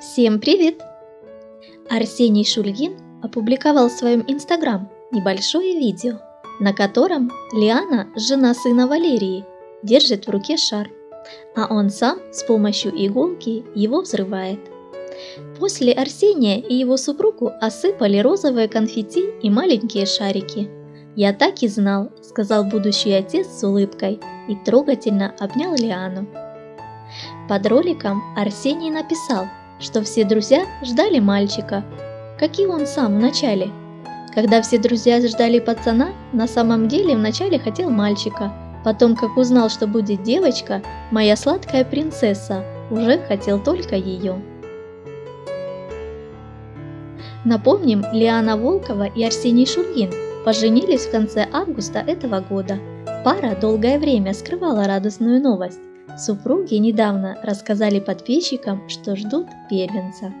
Всем привет! Арсений Шульгин опубликовал в своем инстаграм небольшое видео, на котором Лиана, жена сына Валерии, держит в руке шар, а он сам с помощью иголки его взрывает. После Арсения и его супругу осыпали розовые конфетти и маленькие шарики. «Я так и знал», — сказал будущий отец с улыбкой и трогательно обнял Лиану. Под роликом Арсений написал, что все друзья ждали мальчика, как и он сам в начале. Когда все друзья ждали пацана, на самом деле вначале хотел мальчика, потом, как узнал, что будет девочка, моя сладкая принцесса, уже хотел только ее. Напомним, Лиана Волкова и Арсений Шульгин поженились в конце августа этого года. Пара долгое время скрывала радостную новость. Супруги недавно рассказали подписчикам, что ждут первенца.